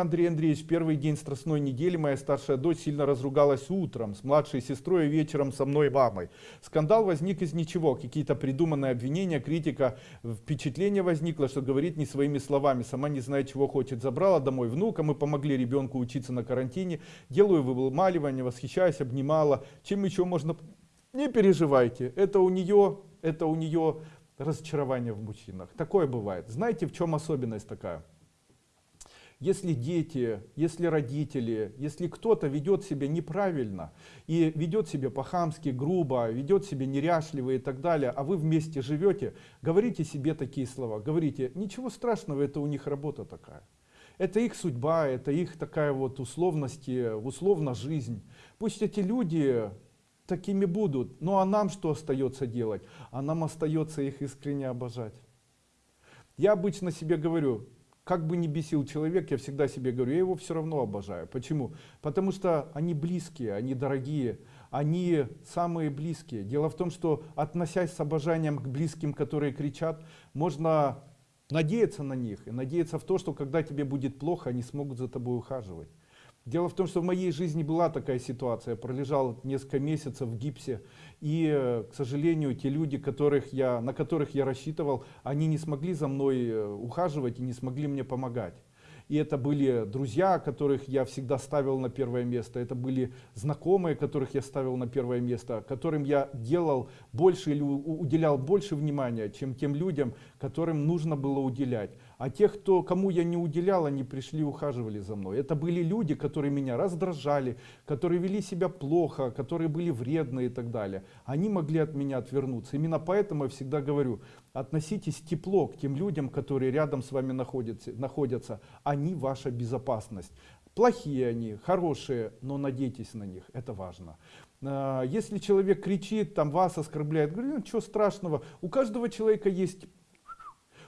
Андрей Андреевич, первый день страстной недели моя старшая дочь сильно разругалась утром с младшей сестрой и вечером со мной мамой. Скандал возник из ничего, какие-то придуманные обвинения, критика, впечатление возникло, что говорит не своими словами, сама не знает чего хочет. Забрала домой внука, мы помогли ребенку учиться на карантине, делаю вымаливание, восхищаюсь, обнимала. Чем еще можно... Не переживайте, это у нее, это у нее разочарование в мужчинах. Такое бывает. Знаете, в чем особенность такая? Если дети, если родители, если кто-то ведет себя неправильно и ведет себя по-хамски, грубо, ведет себя неряшливо и так далее, а вы вместе живете, говорите себе такие слова, говорите, ничего страшного, это у них работа такая. Это их судьба, это их такая вот условность, условно жизнь. Пусть эти люди такими будут, ну а нам что остается делать? А нам остается их искренне обожать. Я обычно себе говорю, как бы ни бесил человек, я всегда себе говорю, я его все равно обожаю. Почему? Потому что они близкие, они дорогие, они самые близкие. Дело в том, что относясь с обожанием к близким, которые кричат, можно надеяться на них и надеяться в то, что когда тебе будет плохо, они смогут за тобой ухаживать. Дело в том, что в моей жизни была такая ситуация. Я пролежал несколько месяцев в гипсе. И, э, к сожалению, те люди, которых я, на которых я рассчитывал, они не смогли за мной э, ухаживать и не смогли мне помогать. И это были друзья, которых я всегда ставил на первое место. Это были знакомые, которых я ставил на первое место, которым я делал больше или уделял больше внимания, чем тем людям, которым нужно было уделять. А тех, кто, кому я не уделял, они пришли ухаживали за мной. Это были люди, которые меня раздражали, которые вели себя плохо, которые были вредны и так далее. Они могли от меня отвернуться. Именно поэтому я всегда говорю, относитесь тепло к тем людям, которые рядом с вами находятся. находятся. Они ваша безопасность. Плохие они, хорошие, но надейтесь на них, это важно. А, если человек кричит, там вас оскорбляет, говорю, ну, ничего страшного, у каждого человека есть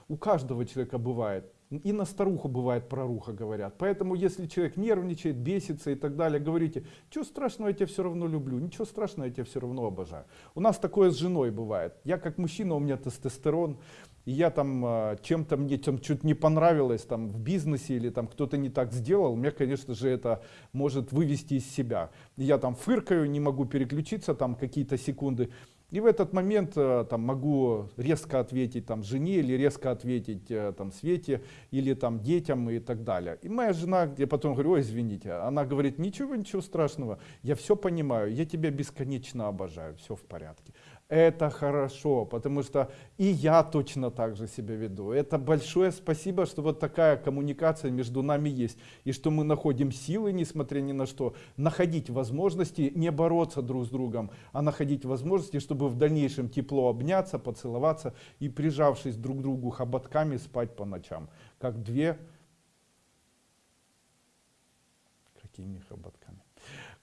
у каждого человека бывает. И на старуху бывает проруха, говорят. Поэтому, если человек нервничает, бесится и так далее, говорите, ничего страшного, я тебя все равно люблю, ничего страшного, я тебя все равно обожаю. У нас такое с женой бывает. Я как мужчина, у меня тестостерон, и я там а, чем-то мне чем чуть не понравилось там в бизнесе или там кто-то не так сделал, мне, конечно же, это может вывести из себя. Я там фыркаю, не могу переключиться там какие-то секунды. И в этот момент э, там, могу резко ответить там, жене или резко ответить э, там, Свете или там, детям и так далее. И моя жена, я потом говорю, ой, извините, она говорит, ничего, ничего страшного, я все понимаю, я тебя бесконечно обожаю, все в порядке. Это хорошо, потому что и я точно так же себя веду. Это большое спасибо, что вот такая коммуникация между нами есть. И что мы находим силы, несмотря ни на что, находить возможности не бороться друг с другом, а находить возможности, чтобы в дальнейшем тепло обняться, поцеловаться и прижавшись друг к другу хоботками спать по ночам. Как две... Какими хоботками?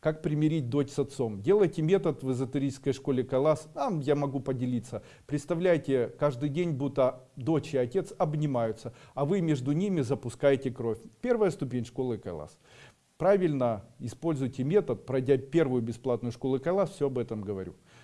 Как примирить дочь с отцом? Делайте метод в эзотерической школе Калас. Там я могу поделиться. Представляете, каждый день будто дочь и отец обнимаются, а вы между ними запускаете кровь. Первая ступень школы Калас. Правильно используйте метод, пройдя первую бесплатную школу Калас, все об этом говорю.